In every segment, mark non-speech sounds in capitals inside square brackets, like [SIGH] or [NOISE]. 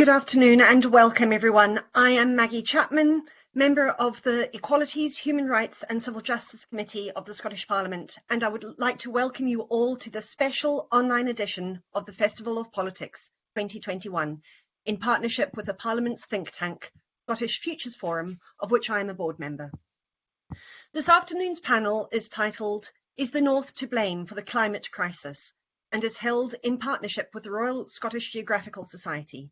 Good afternoon and welcome everyone. I am Maggie Chapman, member of the Equalities, Human Rights and Civil Justice Committee of the Scottish Parliament, and I would like to welcome you all to the special online edition of the Festival of Politics 2021 in partnership with the Parliament's think tank, Scottish Futures Forum, of which I am a board member. This afternoon's panel is titled, Is the North to Blame for the Climate Crisis? and is held in partnership with the Royal Scottish Geographical Society.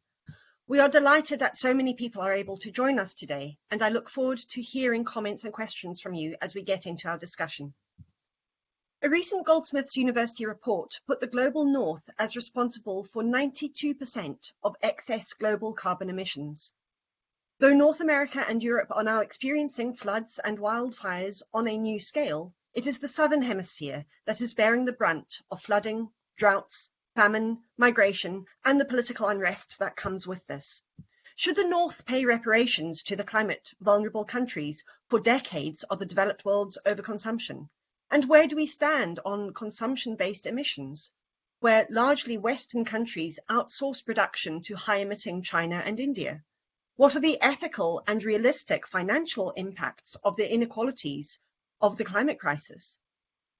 We are delighted that so many people are able to join us today, and I look forward to hearing comments and questions from you as we get into our discussion. A recent Goldsmiths University report put the global north as responsible for 92% of excess global carbon emissions. Though North America and Europe are now experiencing floods and wildfires on a new scale, it is the Southern Hemisphere that is bearing the brunt of flooding, droughts, famine, migration, and the political unrest that comes with this. Should the North pay reparations to the climate vulnerable countries for decades of the developed world's overconsumption? And where do we stand on consumption-based emissions, where largely Western countries outsource production to high-emitting China and India? What are the ethical and realistic financial impacts of the inequalities of the climate crisis?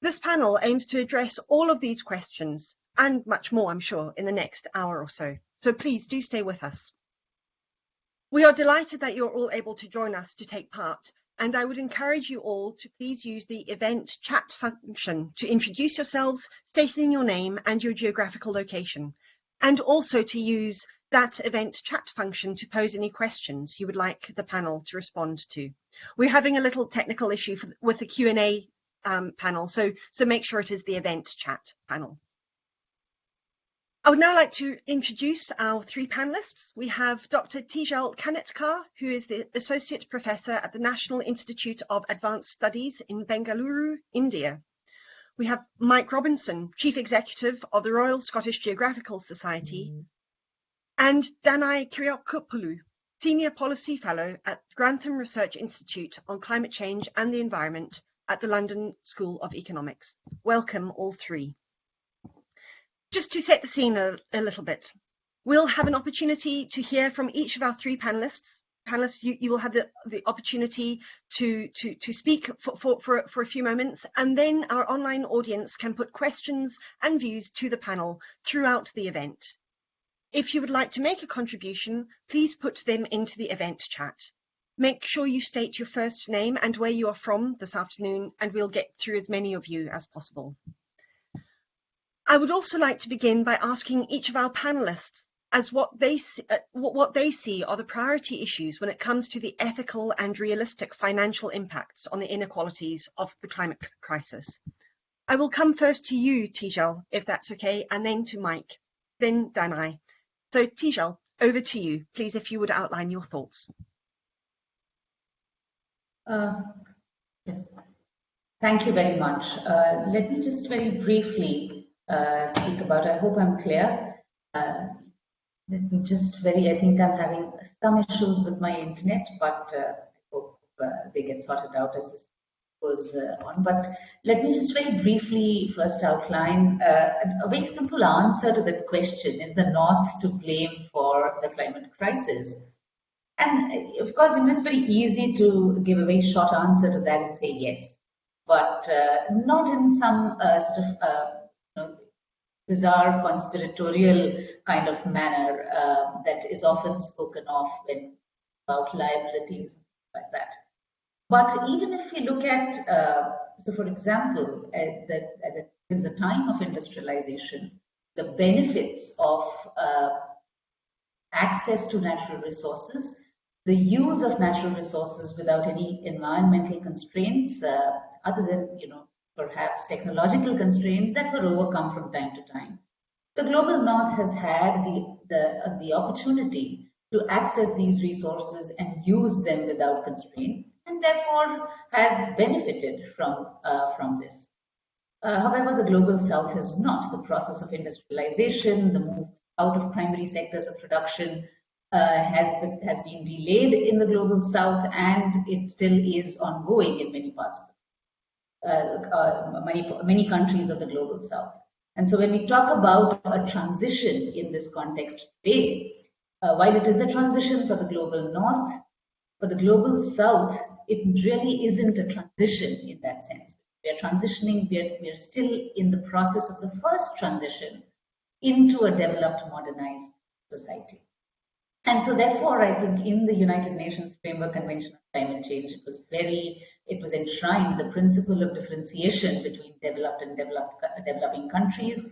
This panel aims to address all of these questions and much more, I'm sure, in the next hour or so. So please do stay with us. We are delighted that you're all able to join us to take part, and I would encourage you all to please use the event chat function to introduce yourselves, stating your name and your geographical location, and also to use that event chat function to pose any questions you would like the panel to respond to. We're having a little technical issue for, with the Q&A um, panel. So, so make sure it is the event chat panel. I would now like to introduce our three panelists. We have Dr. Tejal Kanetkar, who is the Associate Professor at the National Institute of Advanced Studies in Bengaluru, India. We have Mike Robinson, Chief Executive of the Royal Scottish Geographical Society, mm. and Danai Kyriakopoulou, Senior Policy Fellow at Grantham Research Institute on Climate Change and the Environment at the London School of Economics. Welcome all three. Just to set the scene a, a little bit, we'll have an opportunity to hear from each of our three panelists. Panelists, you, you will have the, the opportunity to, to, to speak for, for, for, for a few moments, and then our online audience can put questions and views to the panel throughout the event. If you would like to make a contribution, please put them into the event chat. Make sure you state your first name and where you are from this afternoon, and we'll get through as many of you as possible. I would also like to begin by asking each of our panelists as what they, see, uh, what they see are the priority issues when it comes to the ethical and realistic financial impacts on the inequalities of the climate crisis. I will come first to you, Tejal, if that's okay, and then to Mike, then Danai. So Tejal, over to you. Please, if you would outline your thoughts. Uh, yes, thank you very much. Uh, let me just very briefly uh, speak about, I hope I'm clear. Uh, let me just very, I think I'm having some issues with my internet, but uh, I hope uh, they get sorted out as this goes on. But let me just very briefly first outline a very simple answer to that question, is the North to blame for the climate crisis? And of course, you know, it's very easy to give a very short answer to that and say yes, but uh, not in some uh, sort of uh, bizarre conspiratorial kind of manner um, that is often spoken of when about liabilities like that. But even if we look at, uh, so for example, at the, at the, since the time of industrialization, the benefits of uh, access to natural resources the use of natural resources without any environmental constraints, uh, other than, you know, perhaps technological constraints that were overcome from time to time. The global north has had the, the, uh, the opportunity to access these resources and use them without constraint and therefore has benefited from, uh, from this. Uh, however, the global south has not. The process of industrialization, the move out of primary sectors of production, uh, has been, has been delayed in the global south and it still is ongoing in many parts of uh, uh, many many countries of the global south. And so when we talk about a transition in this context today, Uh, while it is a transition for the global north, for the global south, it really isn't a transition in that sense. We are transitioning, we are, we are still in the process of the first transition into a developed, modernized society. And so therefore, I think in the United Nations Framework Convention on Climate Change, it was very, it was enshrined the principle of differentiation between developed and developed, developing countries,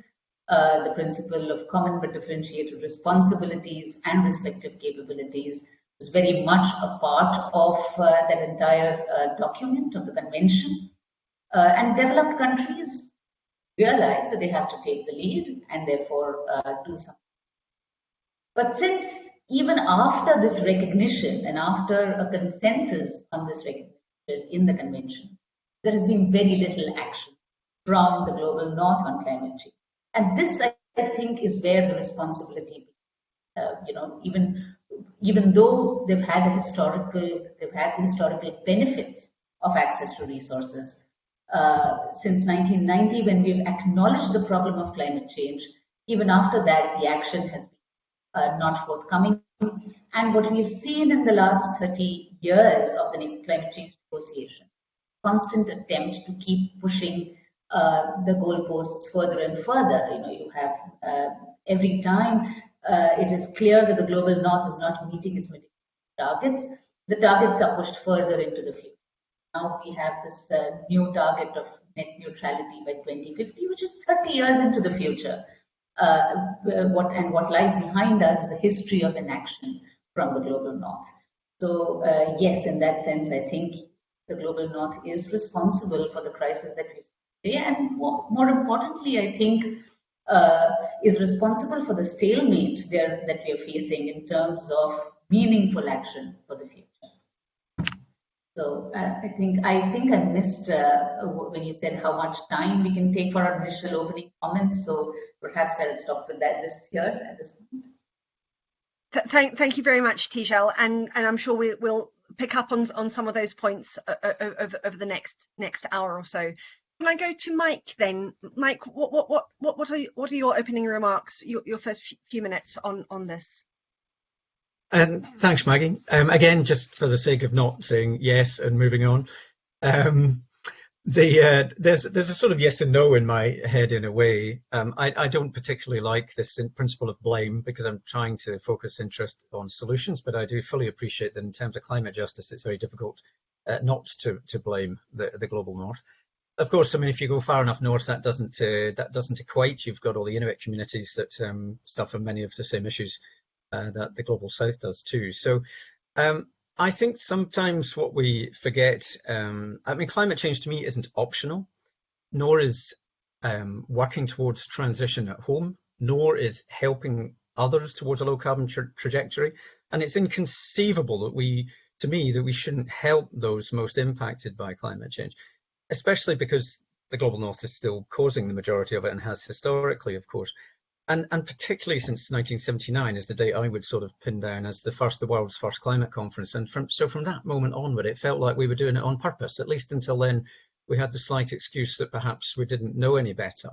uh, the principle of common but differentiated responsibilities and respective capabilities is very much a part of uh, that entire uh, document of the convention. Uh, and developed countries realize that they have to take the lead and therefore uh, do something. But since even after this recognition and after a consensus on this recognition in the convention, there has been very little action from the global north on climate change. And this, I think, is where the responsibility, uh, you know, even even though they've had a historical, they've had the historical benefits of access to resources. Uh, since 1990, when we've acknowledged the problem of climate change, even after that, the action has been uh, not forthcoming. And what we've seen in the last 30 years of the climate change negotiation, constant attempt to keep pushing uh, the goalposts further and further. You know, you have uh, every time uh, it is clear that the global north is not meeting its targets, the targets are pushed further into the future. Now we have this uh, new target of net neutrality by 2050, which is 30 years into the future. Uh, what and what lies behind us is a history of inaction from the global north. So uh, yes, in that sense, I think the global north is responsible for the crisis that we've seen and more, more importantly, I think uh, is responsible for the stalemate there that we are facing in terms of meaningful action for the future. So uh, I think I think I missed uh, when you said how much time we can take for our initial opening comments. So perhaps I'll stop with that this year at this point. Thank, thank you very much, Tejal, and and I'm sure we, will pick up on on some of those points uh, uh, over, over the next next hour or so. Can I go to Mike then? Mike, what what what what what are what are your opening remarks? Your your first few minutes on on this. Um, thanks, Maggie. Um, again, just for the sake of not saying yes and moving on, um, the uh, there's there's a sort of yes and no in my head in a way. Um, I, I don't particularly like this principle of blame because I'm trying to focus interest on solutions, but I do fully appreciate that in terms of climate justice, it's very difficult uh, not to to blame the the global north of course, I mean, if you go far enough north, that doesn't uh, that doesn't equate. You've got all the Inuit communities that um, suffer many of the same issues uh, that the global south does too. So, um, I think sometimes what we forget. Um, I mean, climate change to me isn't optional, nor is um, working towards transition at home, nor is helping others towards a low carbon tra trajectory. And it's inconceivable that we, to me, that we shouldn't help those most impacted by climate change especially because the global north is still causing the majority of it and has historically, of course. And, and particularly since 1979 is the date I would sort of pin down as the first, the world's first climate conference. And from, so from that moment onward, it felt like we were doing it on purpose. At least until then, we had the slight excuse that perhaps we didn't know any better.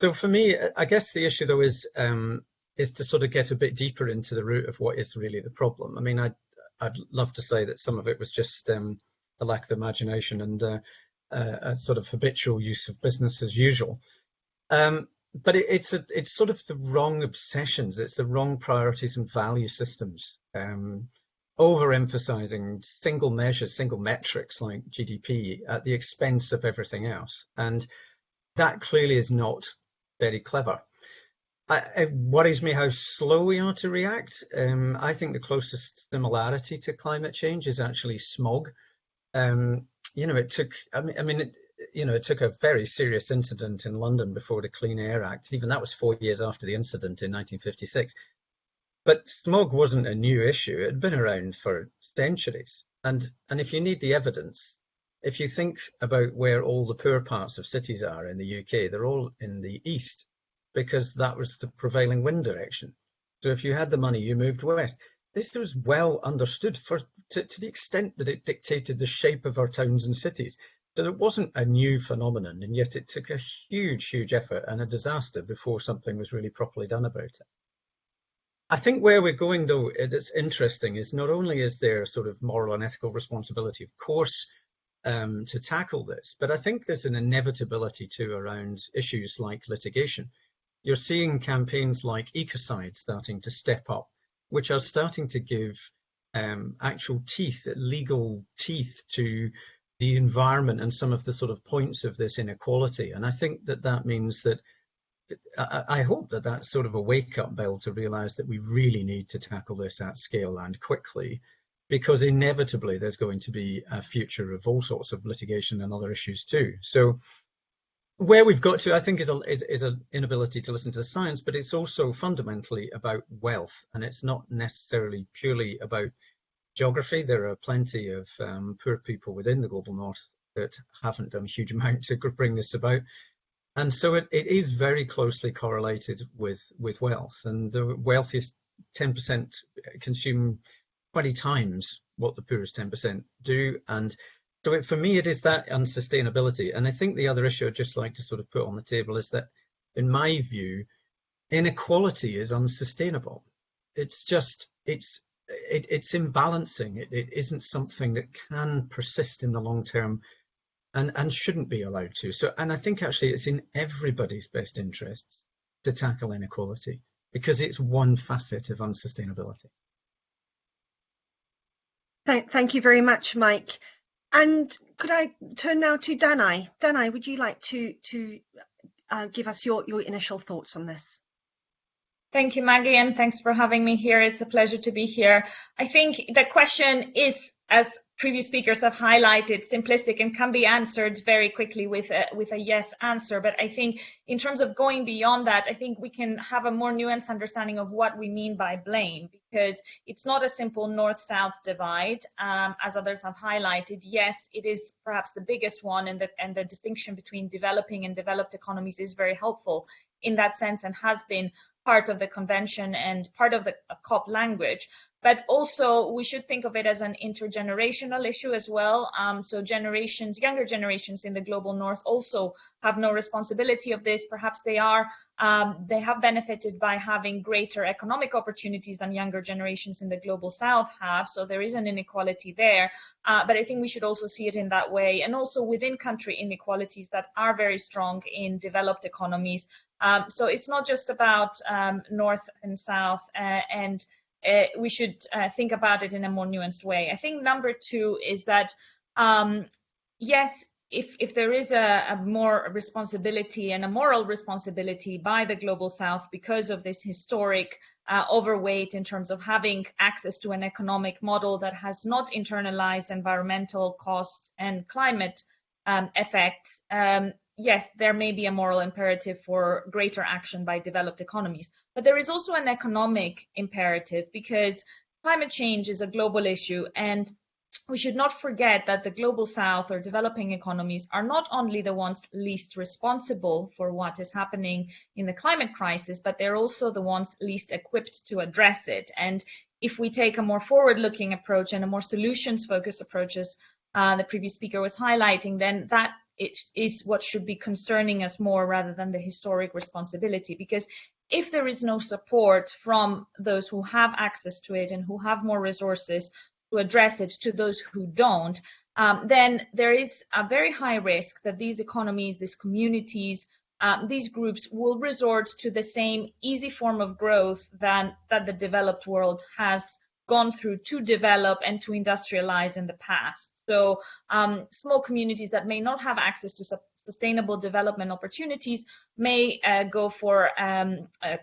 So for me, I guess the issue though is um, is to sort of get a bit deeper into the root of what is really the problem. I mean, I'd, I'd love to say that some of it was just um, a lack of imagination and uh, uh, a sort of habitual use of business as usual. Um, but it, it's a, it's sort of the wrong obsessions. It's the wrong priorities and value systems. Um, overemphasizing single measures, single metrics like GDP at the expense of everything else. And that clearly is not very clever. I, it worries me how slow we are to react. Um, I think the closest similarity to climate change is actually smog. Um, you know, it took, I mean, I mean, it, you know, it took a very serious incident in London before the Clean Air Act. Even that was four years after the incident in 1956. But smog wasn't a new issue. It had been around for centuries. And, and if you need the evidence, if you think about where all the poor parts of cities are in the UK, they're all in the east because that was the prevailing wind direction. So if you had the money, you moved west this was well understood for to, to, the extent that it dictated the shape of our towns and cities. So it wasn't a new phenomenon, and yet it took a huge, huge effort and a disaster before something was really properly done about it. I think where we're going, though, that's interesting is not only is there sort of moral and ethical responsibility, of course, um, to tackle this, but I think there's an inevitability too around issues like litigation. You're seeing campaigns like Ecocide starting to step up, which are starting to give um, actual teeth, legal teeth to the environment and some of the sort of points of this inequality. And I think that that means that I, hope that that's sort of a wake up bell to realize that we really need to tackle this at scale and quickly, because inevitably there's going to be a future of all sorts of litigation and other issues too. So where we've got to, I think, is a is, is an inability to listen to the science, but it's also fundamentally about wealth, and it's not necessarily purely about geography. There are plenty of um, poor people within the global north that haven't done a huge [LAUGHS] amount to bring this about. And so it, it is very closely correlated with, with wealth. And the wealthiest 10% consume 20 times what the poorest 10% do. And so it, for me, it is that unsustainability. And I think the other issue I'd just like to sort of put on the table is that, in my view, inequality is unsustainable. It's just, it's it, it's imbalancing. It, it isn't something that can persist in the long term and, and shouldn't be allowed to. So, and I think actually it's in everybody's best interests to tackle inequality because it's one facet of unsustainability. Thank, thank you very much, Mike. And could I turn now to Danai? Danai, would you like to to uh, give us your, your initial thoughts on this? Thank you, Maggie, and thanks for having me here. It's a pleasure to be here. I think the question is, as previous speakers have highlighted, simplistic and can be answered very quickly with a, with a yes answer. But I think in terms of going beyond that, I think we can have a more nuanced understanding of what we mean by blame, because it's not a simple north-south divide, um, as others have highlighted. Yes, it is perhaps the biggest one, and the, and the distinction between developing and developed economies is very helpful in that sense and has been part of the convention and part of the uh, COP language. But also we should think of it as an intergenerational issue as well. Um, so generations, younger generations in the global north also have no responsibility of this. Perhaps they are, um, they have benefited by having greater economic opportunities than younger generations in the global south have. So there is an inequality there. Uh, but I think we should also see it in that way. And also within country inequalities that are very strong in developed economies um, so it's not just about um, north and south, uh, and uh, we should uh, think about it in a more nuanced way. I think number two is that um, yes, if, if there is a, a, more responsibility and a moral responsibility by the global south because of this historic uh, overweight in terms of having access to an economic model that has not internalized environmental costs and climate um, effects, um, yes, there may be a moral imperative for greater action by developed economies, but there is also an economic imperative because climate change is a global issue and we should not forget that the global south or developing economies are not only the ones least responsible for what is happening in the climate crisis, but they're also the ones least equipped to address it. And if we take a more forward looking approach and a more solutions focused approach, as uh, the previous speaker was highlighting, then that it is what should be concerning us more rather than the historic responsibility. Because if there is no support from those who have access to it and who have more resources to address it to those who don't, um, then there is a very high risk that these economies, these communities, uh, these groups will resort to the same easy form of growth than that the developed world has gone through to develop and to industrialize in the past. So um, small communities that may not have access to sustainable development opportunities may uh, go for um, uh,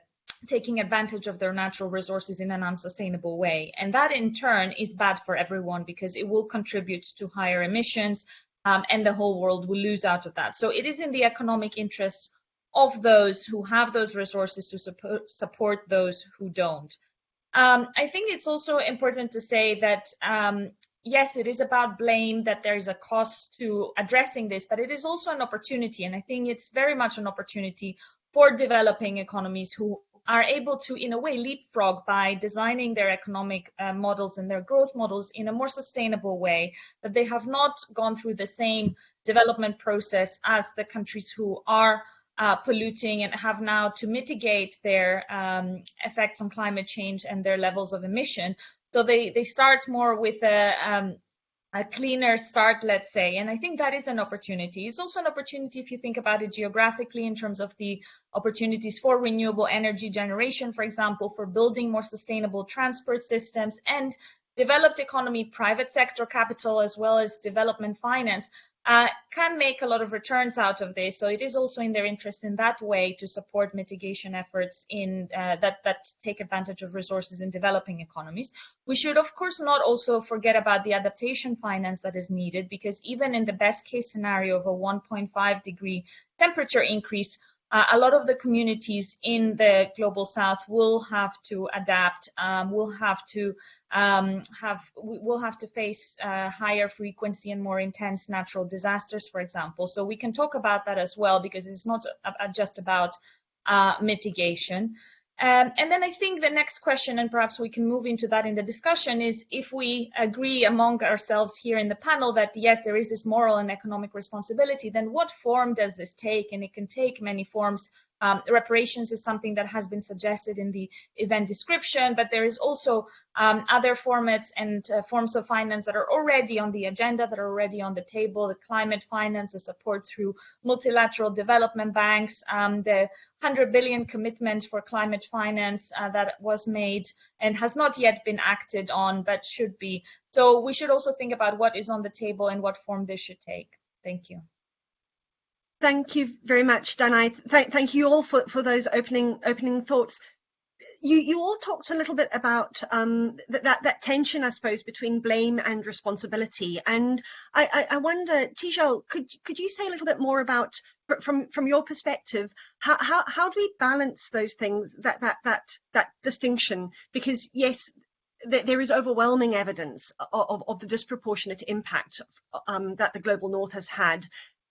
taking advantage of their natural resources in an unsustainable way. And that in turn is bad for everyone because it will contribute to higher emissions um, and the whole world will lose out of that. So it is in the economic interest of those who have those resources to support, support those who don't. Um, I think it's also important to say that um, yes, it is about blame, that there is a cost to addressing this, but it is also an opportunity. And I think it's very much an opportunity for developing economies who are able to, in a way, leapfrog by designing their economic uh, models and their growth models in a more sustainable way, that they have not gone through the same development process as the countries who are uh, polluting and have now to mitigate their um, effects on climate change and their levels of emission. So they, they start more with a, um, a cleaner start, let's say. And I think that is an opportunity. It's also an opportunity if you think about it geographically in terms of the opportunities for renewable energy generation, for example, for building more sustainable transport systems and developed economy, private sector capital, as well as development finance uh, can make a lot of returns out of this. So it is also in their interest in that way to support mitigation efforts in uh, that that take advantage of resources in developing economies. We should of course not also forget about the adaptation finance that is needed because even in the best case scenario of a 1.5 degree temperature increase, uh, a lot of the communities in the global south will have to adapt um, will have to um, have will have to face uh, higher frequency and more intense natural disasters for example. So we can talk about that as well because it's not just about uh, mitigation um, and then I think the next question, and perhaps we can move into that in the discussion, is if we agree among ourselves here in the panel that yes, there is this moral and economic responsibility, then what form does this take? And it can take many forms um, reparations is something that has been suggested in the event description, but there is also um, other formats and uh, forms of finance that are already on the agenda, that are already on the table, the climate finance, the support through multilateral development banks, um, the 100 billion commitment for climate finance uh, that was made and has not yet been acted on, but should be. So we should also think about what is on the table and what form this should take. Thank you. Thank you very much, Danai. Th thank you all for, for those opening opening thoughts. You you all talked a little bit about um, that, that, that tension, I suppose, between blame and responsibility. And I, I, I wonder, Tejal, could could you say a little bit more about from from your perspective, how how, how do we balance those things that that that that distinction? Because yes, there is overwhelming evidence of, of, the disproportionate impact um, that the global north has had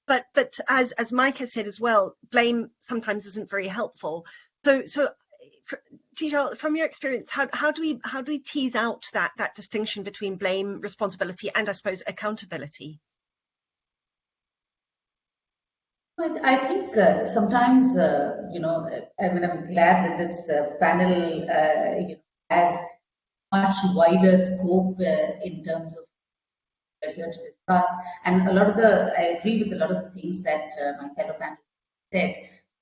but but as as Mike has said as well, blame sometimes isn't very helpful. So so Tejal, from your experience, how how do we how do we tease out that that distinction between blame, responsibility, and I suppose accountability? I think uh, sometimes, uh, you know, I mean, I'm glad that this uh, panel uh, you know, has much wider scope uh, in terms of here to discuss. And a lot of the, I agree with a lot of the things that uh, my fellow panelists said.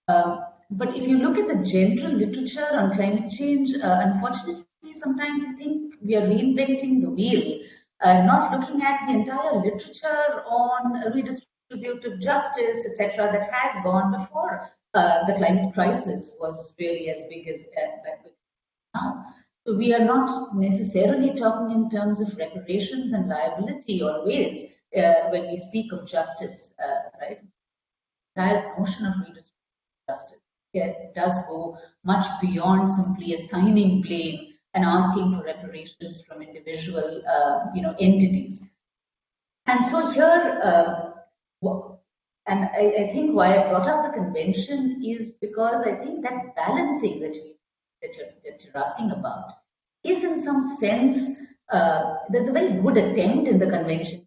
Um, but if you look at the general literature on climate change, uh, unfortunately, sometimes I think we are reinventing the wheel, uh, not looking at the entire literature on redistributive justice, etc., that has gone before uh, the climate crisis was really as big as uh, now. So we are not necessarily talking in terms of reparations and liability always uh, when we speak of justice, uh, right? Entire notion of justice does go much beyond simply assigning blame and asking for reparations from individual, uh, you know, entities. And so here, uh, and I, I, think why I brought up the convention is because I think that balancing that we that you're, that you're asking about is in some sense, uh, there's a very good attempt in the convention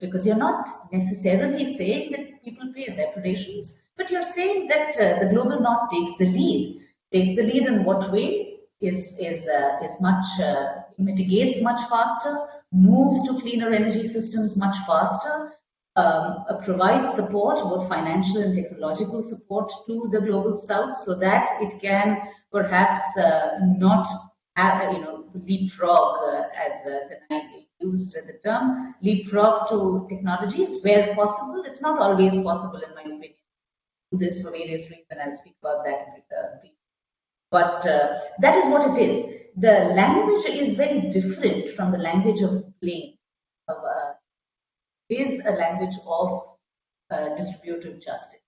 because you're not necessarily saying that people pay reparations, but you're saying that uh, the global north takes the lead. Takes the lead in what way is is uh, is much uh, mitigates much faster, moves to cleaner energy systems much faster, um, uh, provides support, both financial and technological support to the global south so that it can perhaps uh, not you know, leapfrog, uh, as uh, the used the term, leapfrog to technologies where possible. It's not always possible, in my opinion. This for various reasons. I'll speak about that. Uh, but uh, that is what it is. The language is very different from the language of blame. Of, uh, it is a language of uh, distributive justice.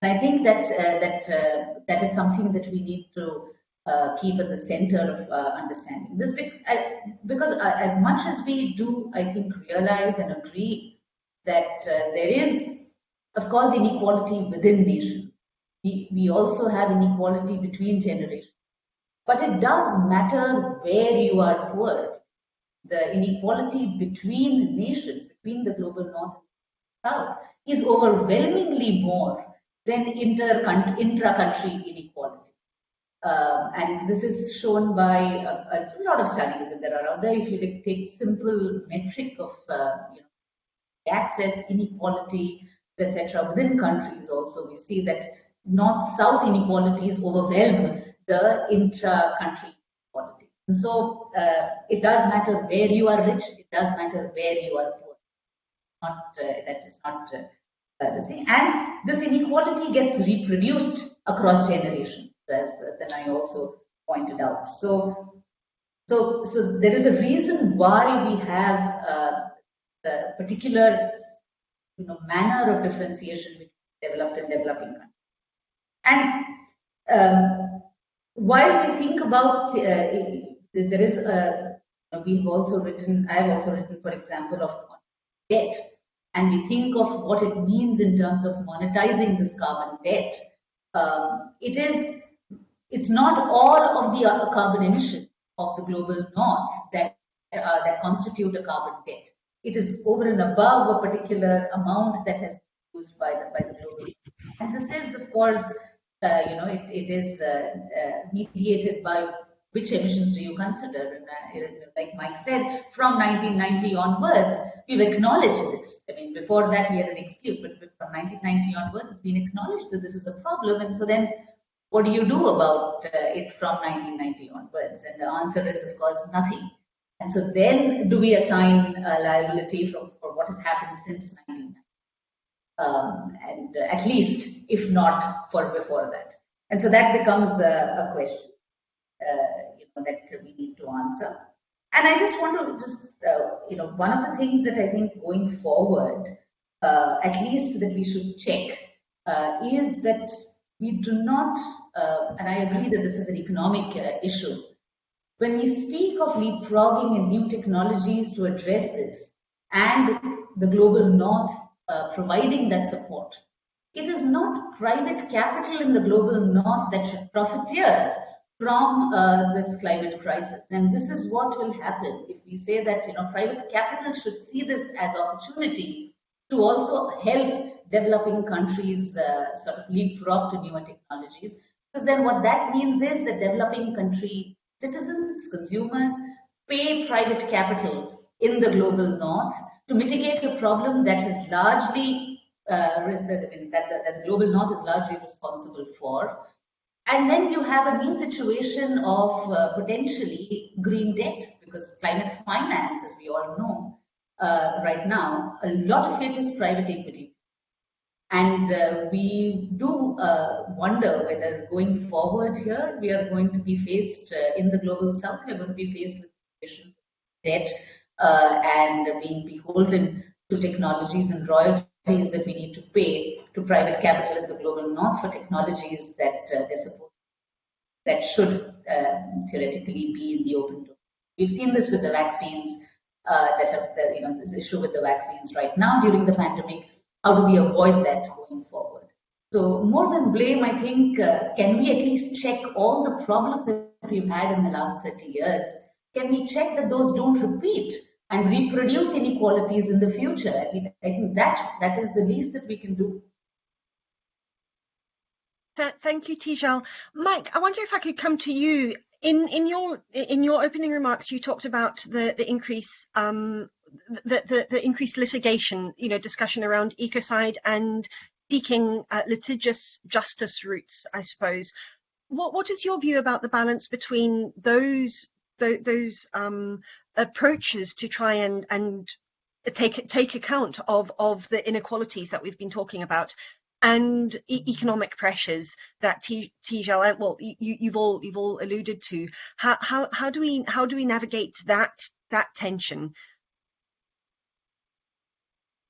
And I think that uh, that uh, that is something that we need to uh, keep at the center of uh, understanding. This because uh, as much as we do i think realize and agree that uh, there is of course inequality within nations. We, we also have inequality between generations. But it does matter where you are poor. The inequality between nations between the global north and south is overwhelmingly more then inter intra-country inequality. Um, and this is shown by a, a, lot of studies that there are out there. If you take simple metric of uh, you know, access, inequality, etc., within countries also, we see that north-south inequalities overwhelm the intra-country inequality. And so uh, it does matter where you are rich, it does matter where you are poor. Not uh, that is not uh, uh. And this inequality gets reproduced across generations, as Danai also pointed out. So, so, so there is a reason why we have uh, the particular you know, manner of differentiation between developed and developing countries. And um, while we think about, uh, there is a, we've also written, I've also written, for example, of debt, and we think of what it means in terms of monetizing this carbon debt. Um, it is, it's not all of the uh, carbon emission of the global north that uh, that constitute a carbon debt. It is over and above a particular amount that has been used by the by the global. And this is, of course, uh, you know, it, it is uh, uh, mediated by which emissions do you consider? And, like Mike said, from 1990 onwards, we've acknowledged this. I mean, before that we had an excuse, but from 1990 onwards, it's been acknowledged that this is a problem. And so then, what do you do about it from 1990 onwards? And the answer is, of course, nothing. And so then, do we assign liability for, for what has happened since 1990? um, and uh, at least if not for before that. And so that becomes a, a question uh, that we need to answer. And I just want to just, uh, you know, one of the things that I think going forward, uh, at least that we should check, uh, is that we do not, uh, and I agree that this is an economic issue, when we speak of leapfrogging and new technologies to address this, and the global north uh, providing that support. It is not private capital in the global north that should profiteer from uh, this climate crisis. And this is what will happen if we say that you know private capital should see this as opportunity to also help developing countries uh, sort of leapfrog to newer technologies. Because then what that means is that developing country citizens, consumers, pay private capital in the global north to mitigate a problem that is largely uh, that, that, that the global north is largely responsible for. And then you have a new situation of uh, potentially green debt because climate finance, as we all know uh, right now, a lot of it is private equity. And uh, we do uh, wonder whether going forward here, we are going to be faced uh, in the global south, we are going to be faced with situations of debt uh, and being beholden to technologies and royalties that we need to pay to private capital in the global north for technologies that uh, they're supposed that should uh, theoretically be in the open door. We've seen this with the vaccines uh, that have, the, you know, this issue with the vaccines right now during the pandemic. How do we avoid that going forward? So more than blame, I think, uh, can we at least check all the problems that we've had in the last 30 years can we check that those don't repeat and reproduce inequalities in the future? I, mean, I think that that is the least that we can do. Thank you, Tejal. Mike, I wonder if I could come to you. In in your in your opening remarks, you talked about the the increase um, the, the, the increased litigation, you know, discussion around ecocide and seeking uh, litigious justice routes, I suppose. What what is your view about the balance between those th those um, approaches to try and and take take account of of the inequalities that we've been talking about and e economic pressures that Tejal well you, you've all you've all alluded to. How how how do we how do we navigate that that tension?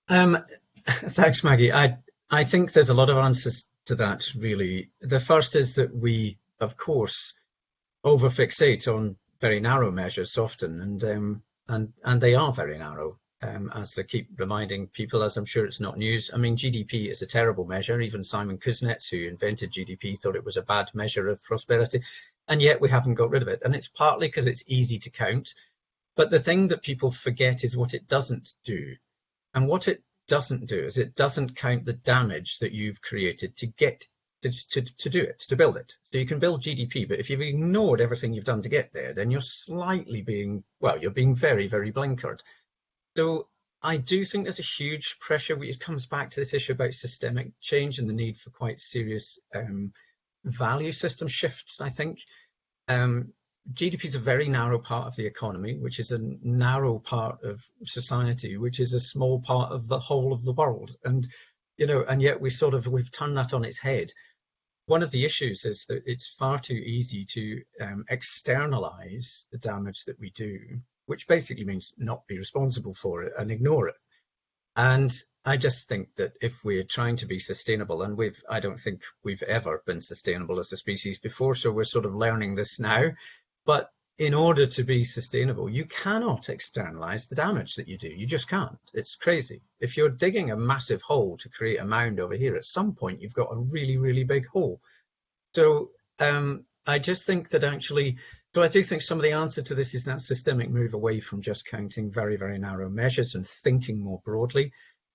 Um [LAUGHS] thanks maggie. I i think there's a lot of answers to that really. The first is that we of course over fixate on very narrow measures often, and um, and and they are very narrow. Um, as I keep reminding people, as I'm sure it's not news. I mean, GDP is a terrible measure. Even Simon Kuznets, who invented GDP, thought it was a bad measure of prosperity, and yet we haven't got rid of it. And it's partly because it's easy to count, but the thing that people forget is what it doesn't do. And what it doesn't do is it doesn't count the damage that you've created to get to, to, to do it, to build it. So you can build GDP, but if you've ignored everything you've done to get there, then you're slightly being, well, you're being very, very blinkered. So I do think there's a huge pressure, which comes back to this issue about systemic change and the need for quite serious um, value system shifts, I think. Um, GDP is a very narrow part of the economy, which is a narrow part of society, which is a small part of the whole of the world. And, you know, and yet we sort of, we've turned that on its head. One of the issues is that it's far too easy to um, externalize the damage that we do, which basically means not be responsible for it and ignore it. And I just think that if we're trying to be sustainable, and we've, I don't think we've ever been sustainable as a species before, so we're sort of learning this now. But in order to be sustainable, you cannot externalize the damage that you do. You just can't. It's crazy. If you're digging a massive hole to create a mound over here, at some point you've got a really, really big hole. So um, I just think that actually, so I do think some of the answer to this is that systemic move away from just counting very, very narrow measures and thinking more broadly.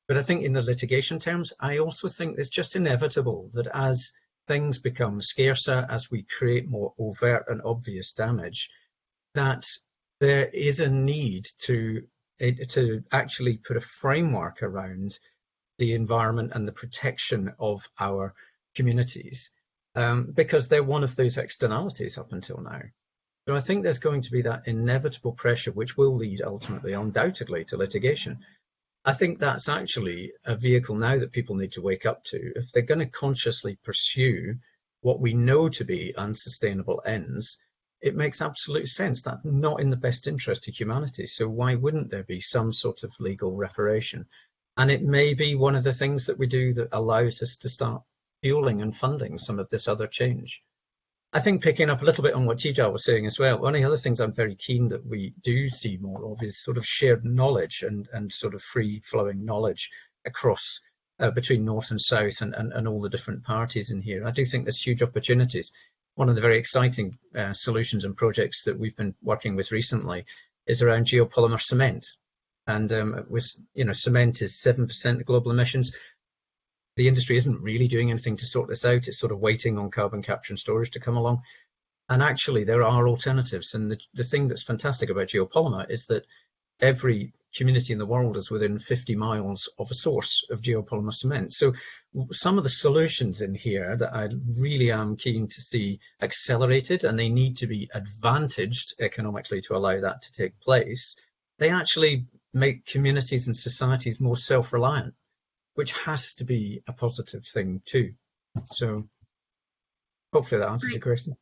But I think in the litigation terms, I also think it's just inevitable that as things become scarcer, as we create more overt and obvious damage, that there is a need to to actually put a framework around the environment and the protection of our communities um, because they're one of those externalities up until now. So I think there's going to be that inevitable pressure which will lead ultimately undoubtedly to litigation. I think that's actually a vehicle now that people need to wake up to. If they're going to consciously pursue what we know to be unsustainable ends, it makes absolute sense. That's not in the best interest of humanity. So why wouldn't there be some sort of legal reparation? And it may be one of the things that we do that allows us to start fueling and funding some of this other change. I think picking up a little bit on what Tidjara was saying as well, one of the other things I'm very keen that we do see more of is sort of shared knowledge and, and sort of free flowing knowledge across uh, between North and South and, and, and all the different parties in here. I do think there's huge opportunities. One of the very exciting uh, solutions and projects that we've been working with recently is around geopolymer cement. And um, with, you know, cement is 7% of global emissions the industry isn't really doing anything to sort this out. It's sort of waiting on carbon capture and storage to come along. And actually, there are alternatives. And the, the thing that's fantastic about geopolymer is that every community in the world is within 50 miles of a source of geopolymer cement. So some of the solutions in here that I really am keen to see accelerated and they need to be advantaged economically to allow that to take place, they actually make communities and societies more self-reliant which has to be a positive thing too. So hopefully that answers great. your question.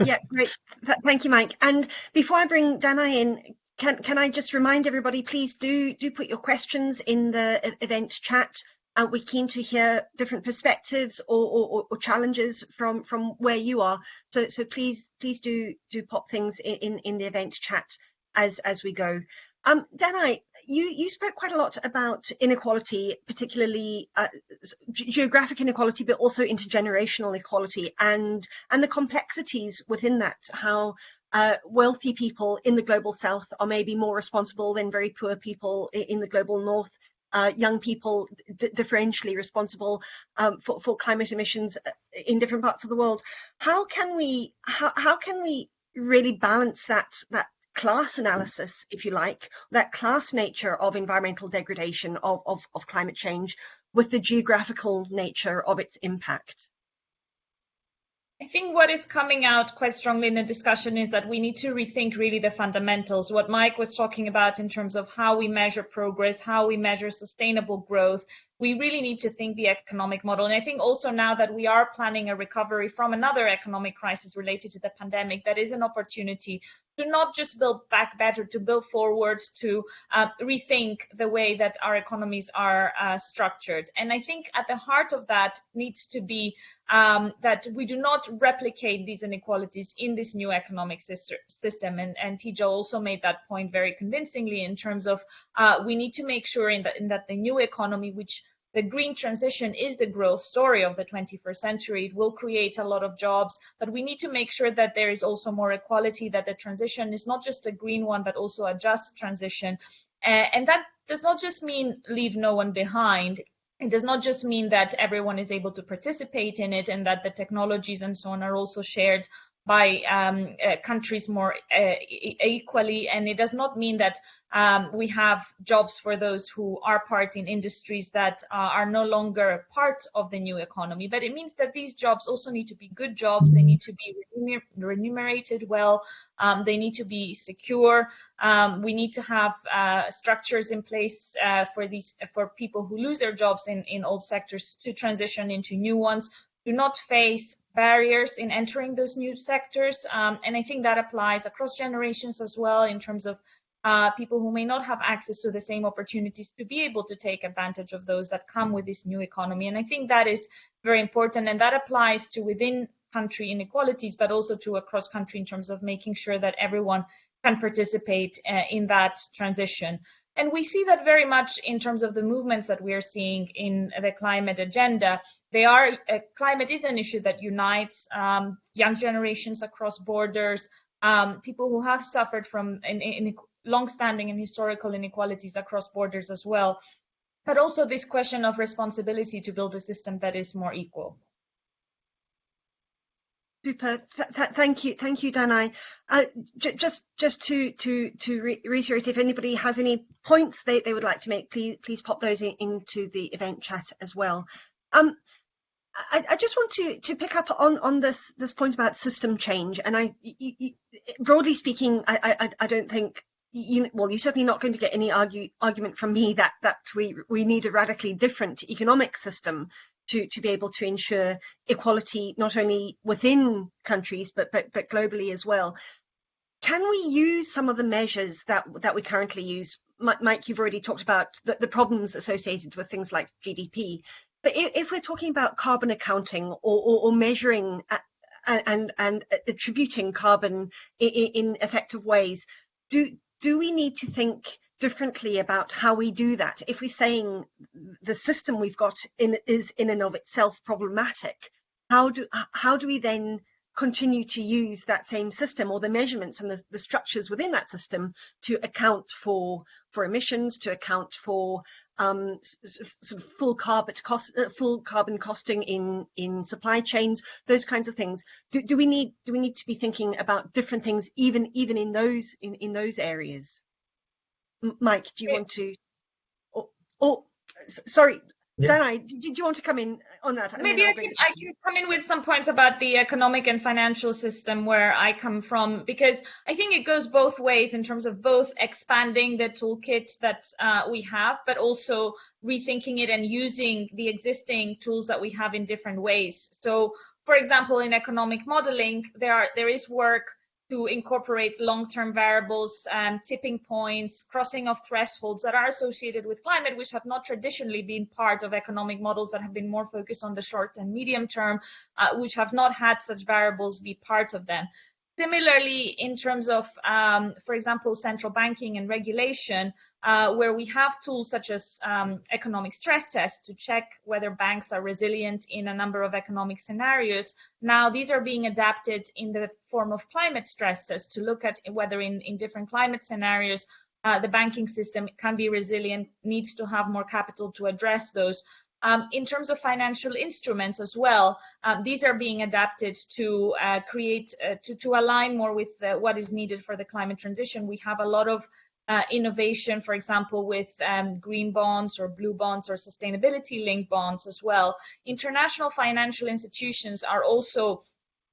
[LAUGHS] yeah, great. Th thank you, Mike. And before I bring Danai in, can can I just remind everybody, please do do put your questions in the event chat. Uh, we're keen to hear different perspectives or, or, or, challenges from from where you are. So so please please do do pop things in in the event chat as as we go. Um, Danai, you, you spoke quite a lot about inequality, particularly uh, geographic inequality, but also intergenerational equality and, and the complexities within that, how uh, wealthy people in the global south are maybe more responsible than very poor people in the global north. Uh, young people differentially responsible um, for, for climate emissions uh, in different parts of the world. How can we how, how can we really balance that that class analysis, if you like, that class nature of environmental degradation, of, of, of climate change, with the geographical nature of its impact? I think what is coming out quite strongly in the discussion is that we need to rethink really the fundamentals. What Mike was talking about in terms of how we measure progress, how we measure sustainable growth, we really need to think the economic model. And I think also now that we are planning a recovery from another economic crisis related to the pandemic, that is an opportunity to not just build back better, to build forward, to uh, rethink the way that our economies are uh, structured. And I think at the heart of that needs to be um, that we do not replicate these inequalities in this new economic system. And, and also made that point very convincingly in terms of uh, we need to make sure in, the, in that the new economy, which the green transition is the growth story of the 21st century. It will create a lot of jobs, but we need to make sure that there is also more equality, that the transition is not just a green one, but also a just transition. Uh, and that does not just mean leave no one behind. It does not just mean that everyone is able to participate in it and that the technologies and so on are also shared by um, uh, countries more uh, equally. And it does not mean that um, we have jobs for those who are part in industries that uh, are no longer part of the new economy. But it means that these jobs also need to be good jobs. They need to be remunerated well. Um, they need to be secure. Um, we need to have uh, structures in place uh, for these for people who lose their jobs in, in old sectors to transition into new ones do not face barriers in entering those new sectors. Um, and I think that applies across generations as well in terms of uh, people who may not have access to the same opportunities to be able to take advantage of those that come with this new economy. And I think that is very important. And that applies to within country inequalities, but also to across country in terms of making sure that everyone can participate uh, in that transition. And we see that very much in terms of the movements that we are seeing in the climate agenda. They are uh, climate is an issue that unites um, young generations across borders, um, people who have suffered from in, in long-standing and historical inequalities across borders as well, but also this question of responsibility to build a system that is more equal. Super. Th th thank you, thank you, Danai. Uh, just, just to to to re reiterate, if anybody has any points they, they would like to make, please please pop those in, into the event chat as well. Um, I, I, just want to to pick up on on this this point about system change, and I, you, you, broadly speaking, I, I I don't think you well you're certainly not going to get any argue, argument from me that that we we need a radically different economic system to, to be able to ensure equality not only within countries but, but, but globally as well. Can we use some of the measures that, that we currently use? Mike, you've already talked about the, the problems associated with things like GDP. But if, we're talking about carbon accounting or, or, or measuring and, and, and attributing carbon in, in effective ways, do, do we need to think differently about how we do that. If we're saying the system we've got in, is in and of itself problematic, how do how do we then continue to use that same system or the measurements and the, the structures within that system to account for for emissions, to account for um, sort of full carbon cost, uh, full carbon costing in in supply chains, those kinds of things. Do, do we need do we need to be thinking about different things even even in those in in those areas? Mike, do you want to? Oh, oh sorry, yeah. Danai, did you want to come in on that? Maybe I can, I can come in with some points about the economic and financial system where I come from, because I think it goes both ways in terms of both expanding the toolkit that uh, we have, but also rethinking it and using the existing tools that we have in different ways. So, for example, in economic modeling, there are there is work to incorporate long-term variables, and tipping points, crossing of thresholds that are associated with climate, which have not traditionally been part of economic models that have been more focused on the short and medium term, uh, which have not had such variables be part of them. Similarly, in terms of, um, for example, central banking and regulation, uh, where we have tools such as um, economic stress tests to check whether banks are resilient in a number of economic scenarios. Now, these are being adapted in the form of climate stress tests to look at whether in, in different climate scenarios uh, the banking system can be resilient, needs to have more capital to address those. Um, in terms of financial instruments as well, um, these are being adapted to uh, create, uh, to, to align more with uh, what is needed for the climate transition. We have a lot of uh, innovation, for example, with um, green bonds or blue bonds or sustainability linked bonds as well. International financial institutions are also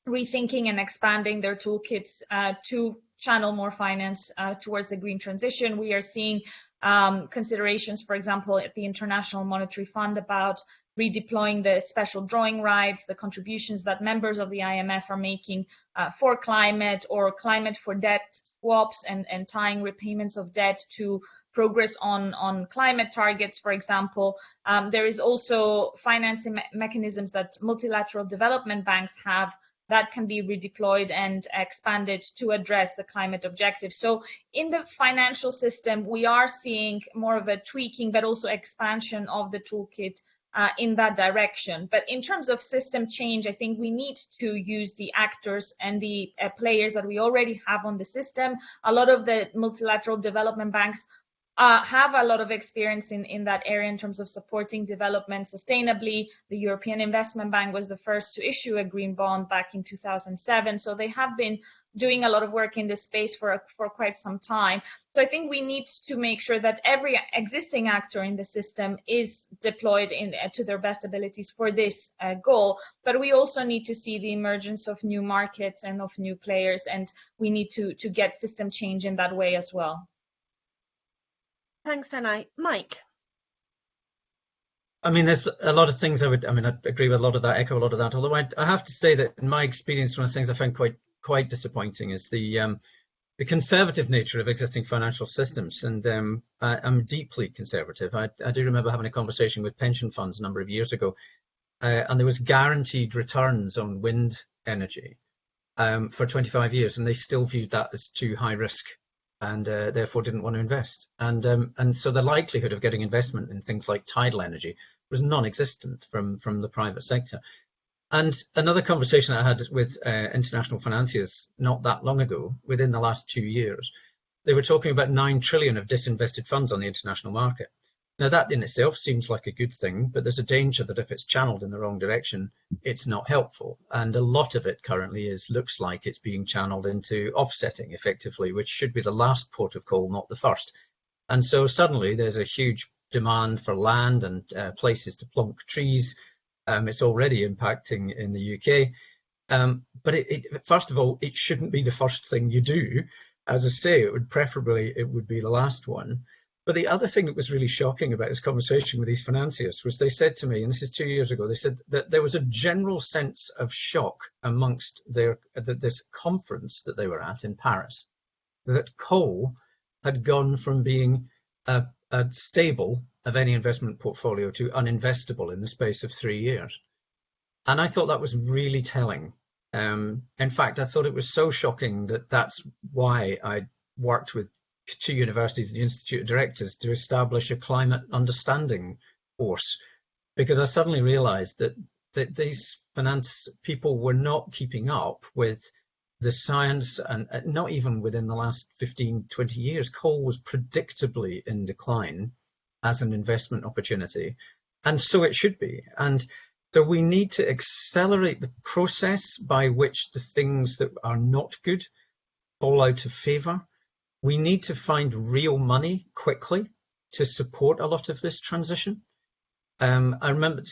rethinking and expanding their toolkits uh, to channel more finance uh, towards the green transition. We are seeing um, considerations, for example, at the International Monetary Fund about redeploying the special drawing rights, the contributions that members of the IMF are making uh, for climate or climate for debt swaps and, and tying repayments of debt to progress on, on climate targets, for example. Um, there is also financing me mechanisms that multilateral development banks have that can be redeployed and expanded to address the climate objectives. So in the financial system, we are seeing more of a tweaking, but also expansion of the toolkit uh, in that direction. But in terms of system change, I think we need to use the actors and the uh, players that we already have on the system. A lot of the multilateral development banks uh, have a lot of experience in, in that area in terms of supporting development sustainably. The European Investment Bank was the first to issue a green bond back in 2007. So they have been doing a lot of work in this space for, for quite some time. So I think we need to make sure that every existing actor in the system is deployed in, uh, to their best abilities for this uh, goal. But we also need to see the emergence of new markets and of new players, and we need to, to get system change in that way as well. Thanks, Danai. Mike. I mean, there's a lot of things I would, I mean, I agree with a lot of that, echo a lot of that, although I, I have to say that in my experience, one of the things I found quite, quite disappointing is the, um, the conservative nature of existing financial systems. And um, I, am deeply conservative. I, I, do remember having a conversation with pension funds a number of years ago, uh, and there was guaranteed returns on wind energy um, for 25 years, and they still viewed that as too high risk and uh, therefore didn't want to invest. And um, and so the likelihood of getting investment in things like tidal energy was non-existent from from the private sector. And another conversation I had with uh, international financiers not that long ago, within the last two years, they were talking about nine trillion of disinvested funds on the international market. Now that in itself seems like a good thing, but there's a danger that if it's channeled in the wrong direction, it's not helpful. And a lot of it currently is looks like it's being channeled into offsetting effectively, which should be the last port of call, not the first. And so suddenly there's a huge demand for land and uh, places to plonk trees. Um, it's already impacting in the UK. Um, but it, it, first of all, it shouldn't be the first thing you do. As I say, it would preferably, it would be the last one. But the other thing that was really shocking about this conversation with these financiers was they said to me, and this is two years ago, they said that there was a general sense of shock amongst their this conference that they were at in Paris, that coal had gone from being a, a stable of any investment portfolio to uninvestable in the space of three years. And I thought that was really telling. Um, in fact, I thought it was so shocking that that's why I worked with two universities and the Institute of Directors to establish a climate understanding course because I suddenly realized that, that these finance people were not keeping up with the science and not even within the last 15, 20 years, coal was predictably in decline as an investment opportunity. And so it should be. And so we need to accelerate the process by which the things that are not good fall out of favor we need to find real money quickly to support a lot of this transition. Um, I remember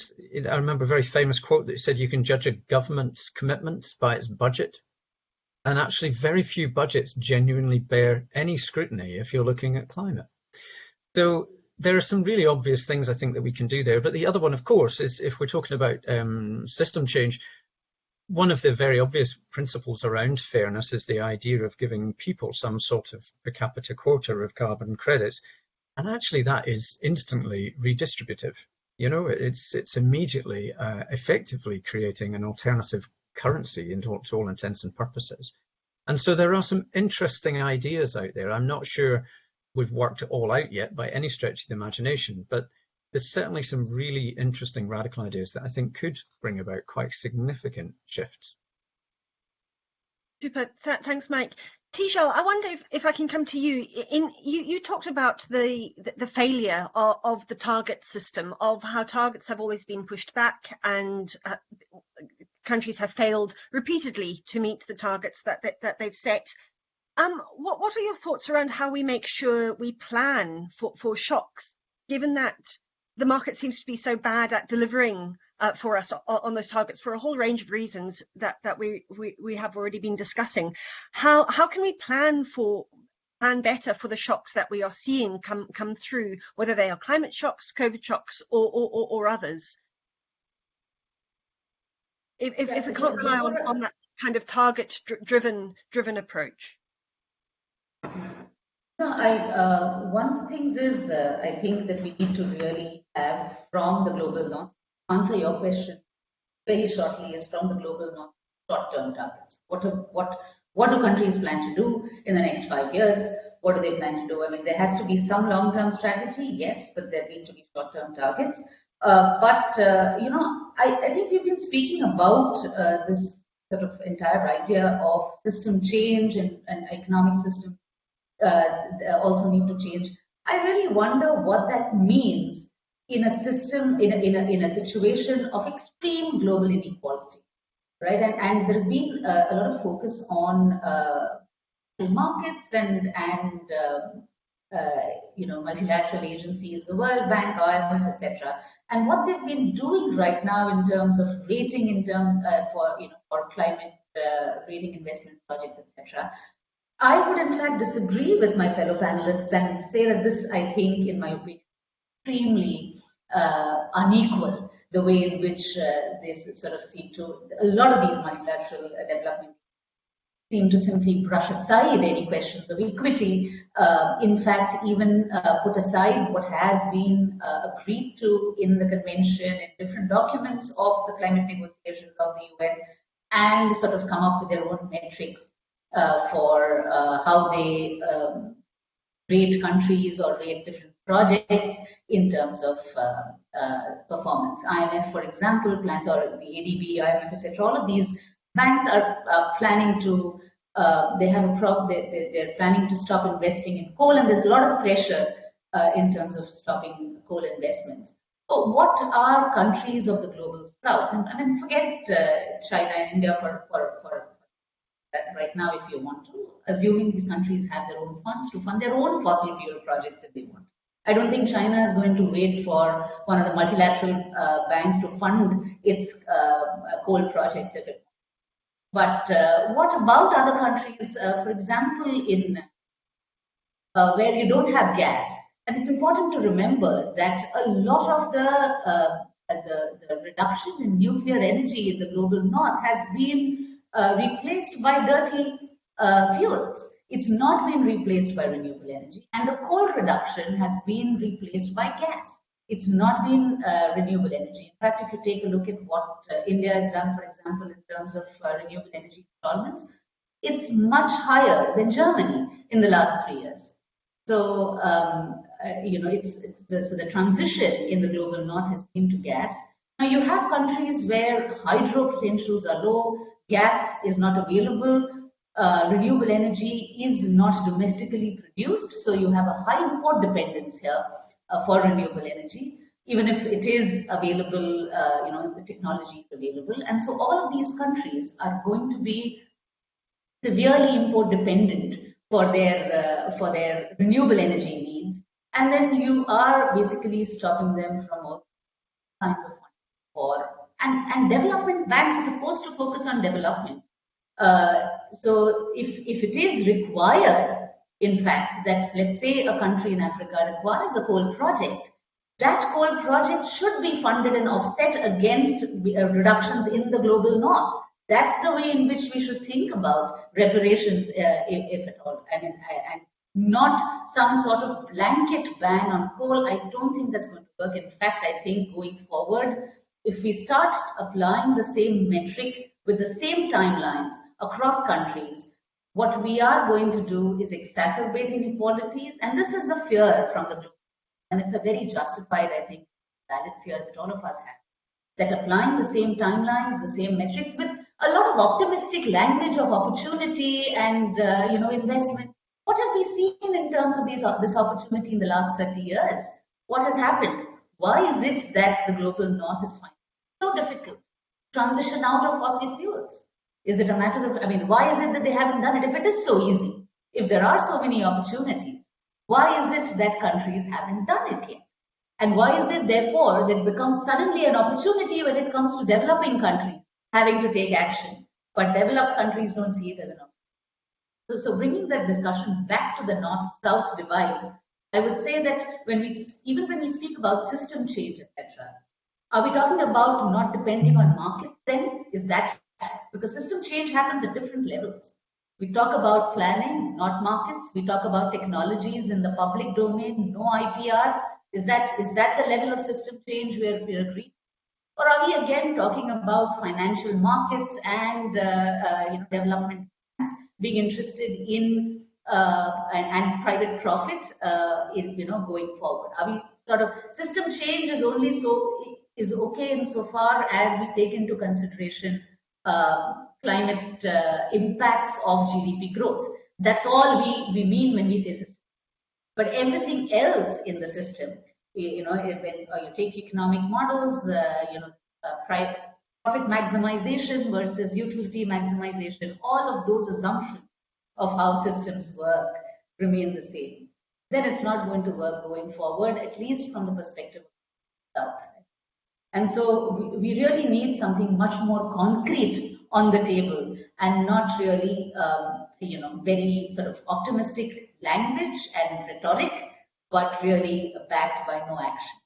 I remember a very famous quote that said you can judge a government's commitments by its budget. And actually very few budgets genuinely bear any scrutiny if you're looking at climate. So there are some really obvious things I think that we can do there. But the other one, of course, is if we're talking about um, system change, one of the very obvious principles around fairness is the idea of giving people some sort of per capita quota of carbon credits. And actually that is instantly redistributive. You know, it's it's immediately uh, effectively creating an alternative currency into to all intents and purposes. And so there are some interesting ideas out there. I'm not sure we've worked it all out yet by any stretch of the imagination, but there's certainly some really interesting radical ideas that I think could bring about quite significant shifts. Super. Th thanks, Mike. Tejal, I wonder if, if I can come to you. In you, you talked about the the failure of, of, the target system, of how targets have always been pushed back, and uh, countries have failed repeatedly to meet the targets that that, that they've set. Um, what what are your thoughts around how we make sure we plan for for shocks, given that the market seems to be so bad at delivering uh, for us on, those targets for a whole range of reasons that that we, we we have already been discussing. How how can we plan for plan better for the shocks that we are seeing come come through, whether they are climate shocks, COVID shocks, or or, or others? If, if, yeah, if we can't rely on, on that kind of target driven driven approach. No, I, uh, one of the things is uh, I think that we need to really have from the global north, answer your question very shortly is from the global north short-term targets. What, are, what, what do countries plan to do in the next five years? What do they plan to do? I mean, there has to be some long-term strategy, yes, but there need to be short-term targets. Uh, but, uh, you know, I, I, think we've been speaking about uh, this sort of entire idea of system change and, and economic system uh, also need to change. I really wonder what that means in a system, in a, in a, in a situation of extreme global inequality, right? And, and there's been a, a lot of focus on uh, markets and, and um, uh, you know, multilateral agencies, the World Bank, IMF, etc. And what they've been doing right now in terms of rating, in terms uh, for you know for climate uh, rating investment projects, etc. I would in fact disagree with my fellow panelists and say that this, I think, in my opinion, extremely uh, unequal the way in which uh, they sort of seem to a lot of these multilateral development seem to simply brush aside any questions of equity. Uh, in fact, even uh, put aside what has been uh, agreed to in the convention in different documents of the climate negotiations of the UN and sort of come up with their own metrics uh, for uh, how they um, rate countries or rate different projects in terms of uh, performance. IMF, for example, plans or the ADB, IMF, etc. All of these banks are uh, planning to uh, they have a problem they, they, are planning to stop investing in coal and there's a lot of pressure uh, in terms of stopping coal investments so what are countries of the global south and i mean forget uh, china and india for, for, right now if you want to assuming these countries have their own funds to fund their own fossil fuel projects if they want. I don't think China is going to wait for one of the multilateral uh, banks to fund its uh, coal projects if it but uh, what about other countries, uh, for example, in uh, where you don't have gas? And it's important to remember that a lot of the, uh, the, the, reduction in nuclear energy in the global north has been replaced by dirty uh, fuels. It's not been replaced by renewable energy. And the coal reduction has been replaced by gas. It's not been uh, renewable energy. In fact, if you take a look at what uh, India has done, for example, in terms of uh, renewable energy installments, it's much higher than Germany in the last three years. So, um, uh, you know, it's, it's the, so the transition in the global north has been to gas. Now, you have countries where hydro potentials are low, gas is not available, uh, renewable energy is not domestically produced, so you have a high import dependence here uh, for renewable energy, even if it is available, uh, you know, the technology is available. And so all of these countries are going to be severely import dependent for their, uh, for their renewable energy needs. And then you are basically stopping them from all kinds of for, and, and development banks are supposed to focus on development. Uh, so if, if it is required in fact, that let's say a country in Africa requires a coal project, that coal project should be funded and offset against uh, reductions in the global north. That's the way in which we should think about reparations, uh, if, if, at all. I mean, I, and not some sort of blanket ban on coal. I don't think that's going to work. In fact, I think going forward, if we start applying the same metric with the same timelines across countries, what we are going to do is exacerbate inequalities, and this is the fear from the group. And it's a very justified, I think, valid fear that all of us have. That applying the same timelines, the same metrics, with a lot of optimistic language of opportunity and uh, you know investment. What have we seen in terms of these, this opportunity in the last 30 years? What has happened? Why is it that the global north is finding so difficult transition out of fossil fuels? Is it a matter of, I mean, why is it that they haven't done it? If it is so easy, if there are so many opportunities, why is it that countries haven't done it yet? And why is it, therefore, that it becomes suddenly an opportunity when it comes to developing countries having to take action, but developed countries don't see it as an opportunity? So, so bringing that discussion back to the north-south divide, I would say that when we, even when we speak about system change, etc., are we talking about not depending on markets then? Is that because system change happens at different levels. We talk about planning, not markets. We talk about technologies in the public domain, no IPR. Is that is that the level of system change where we agree? Or are we again talking about financial markets and uh, uh, you know development being interested in uh, and, and, private profit uh, in you know going forward? Are we sort of system change is only so is okay insofar as we take into consideration uh, climate uh, impacts of GDP growth. That's all we, we mean when we say system. But everything else in the system, you, you know, when uh, you take economic models, uh, you know, uh, profit maximization versus utility maximization, all of those assumptions of how systems work remain the same. Then it's not going to work going forward, at least from the perspective of South. And so we really need something much more concrete on the table and not really, um, you know, very sort of optimistic language and rhetoric, but really backed by no action.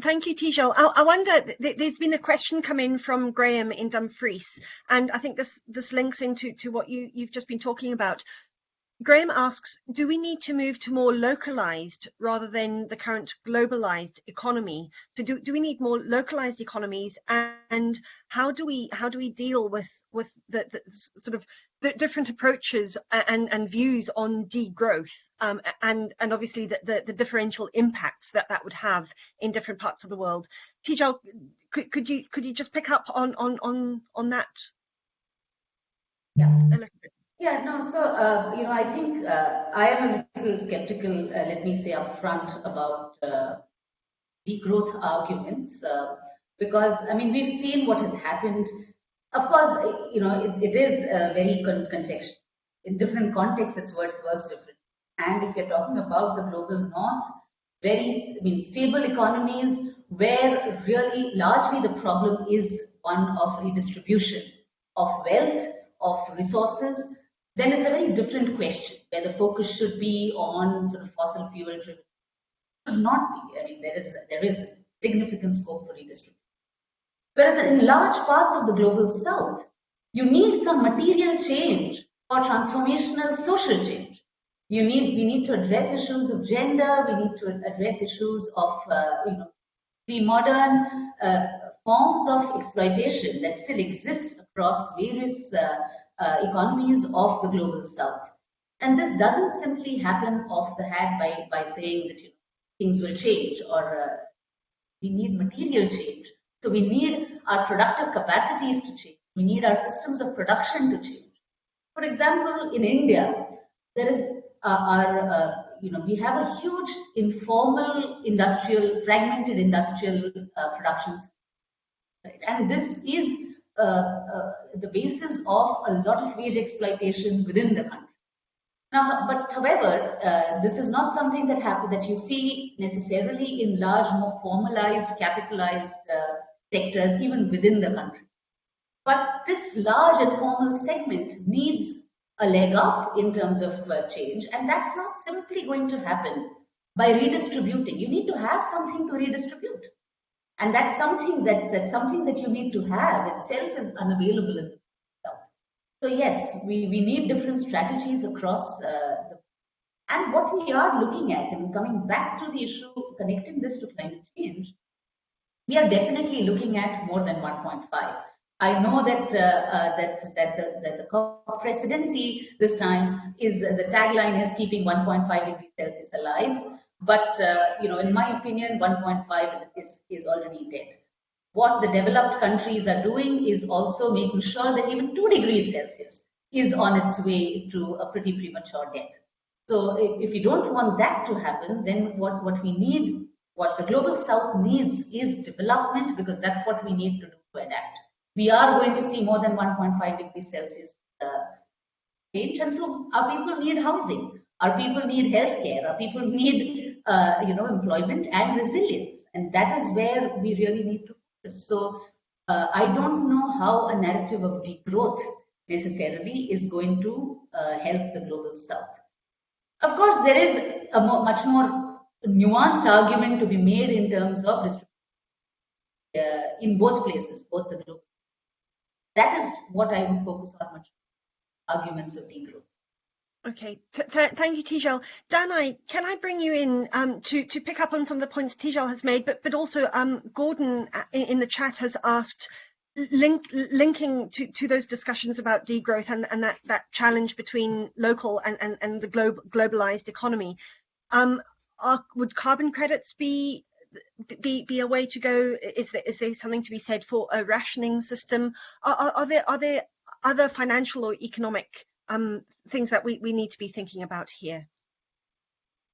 thank you, Tejal. I, I wonder, th there's been a question come in from Graham in Dumfries, and I think this this links into to what you, you've just been talking about. Graham asks, do we need to move to more localized rather than the current globalized economy? So do, do we need more localized economies and how do we how do we deal with with the, the sort of different approaches and, and views on degrowth um, and and obviously the, the, the, differential impacts that that would have in different parts of the world. Tejal, could, could you could you just pick up on on on on that? Yeah. A little bit. Yeah, no, so, uh, you know, I think uh, I am a little skeptical, uh, let me say upfront, about uh, growth arguments, uh, because, I mean, we've seen what has happened. Of course, you know, it, it is uh, very con contextual. In different contexts, it's what works different. And if you're talking about the global north, very I mean, stable economies where really largely the problem is one of redistribution of wealth, of resources, then it's a very different question where the focus should be on sort of fossil fuel driven. Should not be. I mean, there is there is significant scope for redistribution. Whereas in large parts of the global south, you need some material change for transformational social change. You need we need to address issues of gender. We need to address issues of uh, you know pre-modern uh, forms of exploitation that still exist across various uh, uh, economies of the global south. And this doesn't simply happen off the hat by, by saying that you know, things will change or uh, we need material change. So we need our productive capacities to change. We need our systems of production to change. For example, in India, there is uh, our, uh, you know, we have a huge informal industrial, fragmented industrial uh, production. Right? And this is the basis of a lot of wage exploitation within the country. Now, but however, uh, this is not something that happen that you see necessarily in large, more formalized, capitalized sectors, even within the country. But this large and formal segment needs a leg up in terms of uh, change, and that's not simply going to happen by redistributing. You need to have something to redistribute. And that's something that that's something that you need to have itself is unavailable in South. So yes, we, we need different strategies across uh, the and what we are looking at, and coming back to the issue, connecting this to climate change, we are definitely looking at more than 1.5. I know that uh, uh, that that the, that the COP presidency this time is uh, the tagline is keeping 1.5 degrees Celsius alive. But, uh, you know, in my opinion, 1.5 is, is already dead. What the developed countries are doing is also making sure that even 2 degrees Celsius is on its way to a pretty premature death. So if, if you don't want that to happen, then what, what we need, what the global south needs is development because that's what we need to do to adapt. We are going to see more than 1.5 degrees Celsius uh, change and so our people need housing, our people need healthcare, our people need uh, you know, employment and resilience. And that is where we really need to focus. So uh, I don't know how a narrative of degrowth necessarily is going to uh, help the global south. Of course, there is a much more nuanced argument to be made in terms of distribution uh, in both places, both the global. That is what I would focus on much arguments of degrowth. Okay, th thank you, Tejal. Danai, can I bring you in um, to to pick up on some of the points Tejal has made, but but also um, Gordon uh, in the chat has asked link, linking to, to those discussions about degrowth and, and that, that challenge between local and, and, and the globe, globalized economy. Um, are, would carbon credits be be be a way to go? Is there is there something to be said for a rationing system? Are, are, are there are there other financial or economic um, things that we, we need to be thinking about here.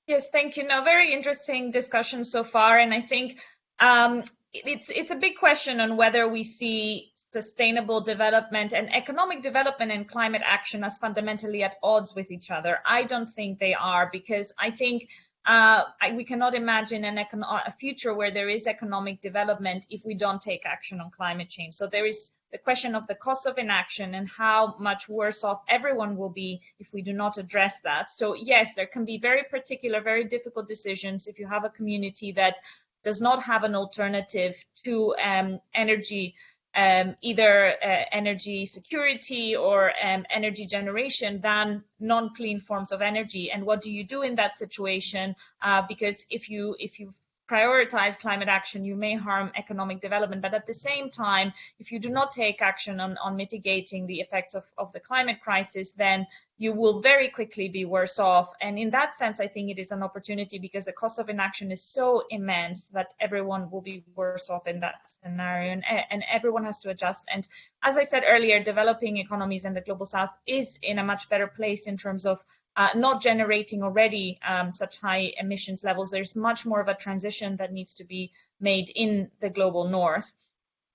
Yes, thank you. No, very interesting discussion so far, and I think um, it's it's a big question on whether we see sustainable development and economic development and climate action as fundamentally at odds with each other. I don't think they are because I think uh, I, we cannot imagine an a future where there is economic development if we don't take action on climate change. So there is the question of the cost of inaction and how much worse off everyone will be if we do not address that. So yes, there can be very particular, very difficult decisions if you have a community that does not have an alternative to um, energy um, either uh, energy security or um, energy generation than non-clean forms of energy. And what do you do in that situation? Uh, because if you if you prioritize climate action, you may harm economic development. But at the same time, if you do not take action on, on mitigating the effects of, of the climate crisis, then you will very quickly be worse off. And in that sense, I think it is an opportunity because the cost of inaction is so immense that everyone will be worse off in that scenario and, and everyone has to adjust. And as I said earlier, developing economies in the global south is in a much better place in terms of uh, not generating already um, such high emissions levels. There's much more of a transition that needs to be made in the global north.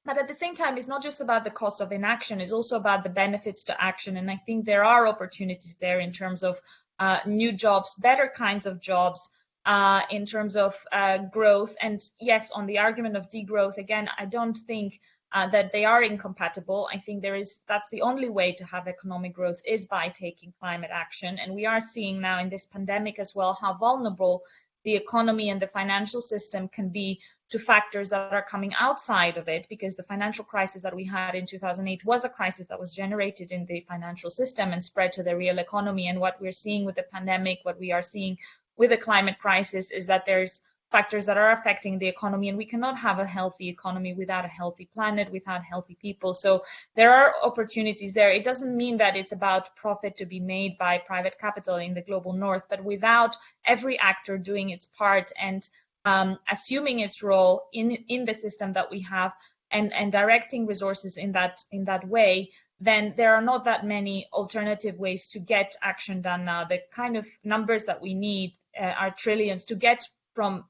But at the same time, it's not just about the cost of inaction, it's also about the benefits to action. And I think there are opportunities there in terms of uh, new jobs, better kinds of jobs, uh, in terms of uh, growth. And yes, on the argument of degrowth, again, I don't think uh, that they are incompatible. I think there is that's the only way to have economic growth is by taking climate action. And we are seeing now in this pandemic as well how vulnerable the economy and the financial system can be to factors that are coming outside of it because the financial crisis that we had in 2008 was a crisis that was generated in the financial system and spread to the real economy and what we're seeing with the pandemic what we are seeing with the climate crisis is that there's factors that are affecting the economy and we cannot have a healthy economy without a healthy planet without healthy people. So there are opportunities there. It doesn't mean that it's about profit to be made by private capital in the global north but without every actor doing its part and um, assuming its role in in the system that we have and and directing resources in that in that way then there are not that many alternative ways to get action done now. The kind of numbers that we need uh, are trillions. To get from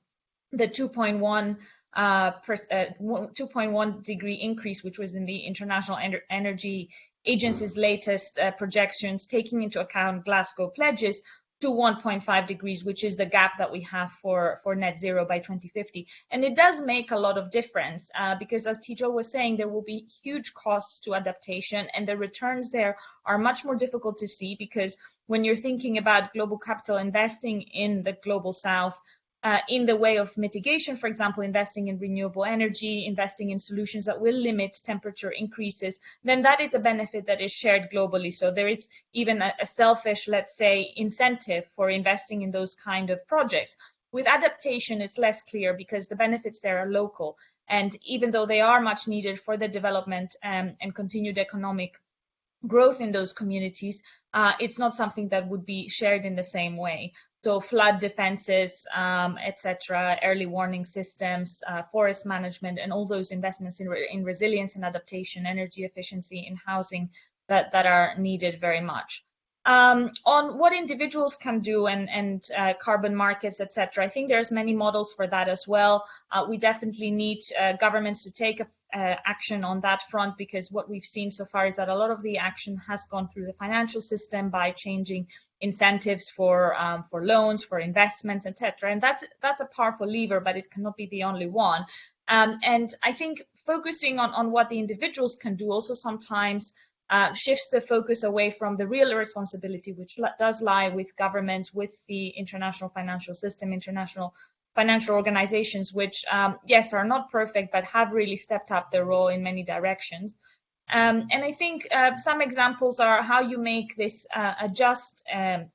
the 2.1 uh, uh, 2.1 degree increase, which was in the International Ener Energy Agency's latest uh, projections, taking into account Glasgow pledges, to 1.5 degrees, which is the gap that we have for, for net zero by 2050. And it does make a lot of difference uh, because as Tejal was saying, there will be huge costs to adaptation and the returns there are much more difficult to see because when you're thinking about global capital investing in the global south, uh, in the way of mitigation, for example, investing in renewable energy, investing in solutions that will limit temperature increases, then that is a benefit that is shared globally. So there is even a, a selfish, let's say, incentive for investing in those kind of projects. With adaptation, it's less clear because the benefits there are local. And even though they are much needed for the development um, and continued economic growth in those communities, uh, it's not something that would be shared in the same way. So flood defenses, um, etc., early warning systems, uh, forest management, and all those investments in, re in resilience and adaptation, energy efficiency, in housing that, that are needed very much. Um, on what individuals can do and, and uh, carbon markets, etc. I think there's many models for that as well. Uh, we definitely need uh, governments to take a, uh, action on that front because what we've seen so far is that a lot of the action has gone through the financial system by changing incentives for um, for loans, for investments, etc. And that's that's a powerful lever, but it cannot be the only one. Um, and I think focusing on on what the individuals can do also sometimes uh, shifts the focus away from the real responsibility, which does lie with governments, with the international financial system, international financial organizations, which, um, yes, are not perfect, but have really stepped up their role in many directions. Um, and I think uh, some examples are how you make this uh, adjust um,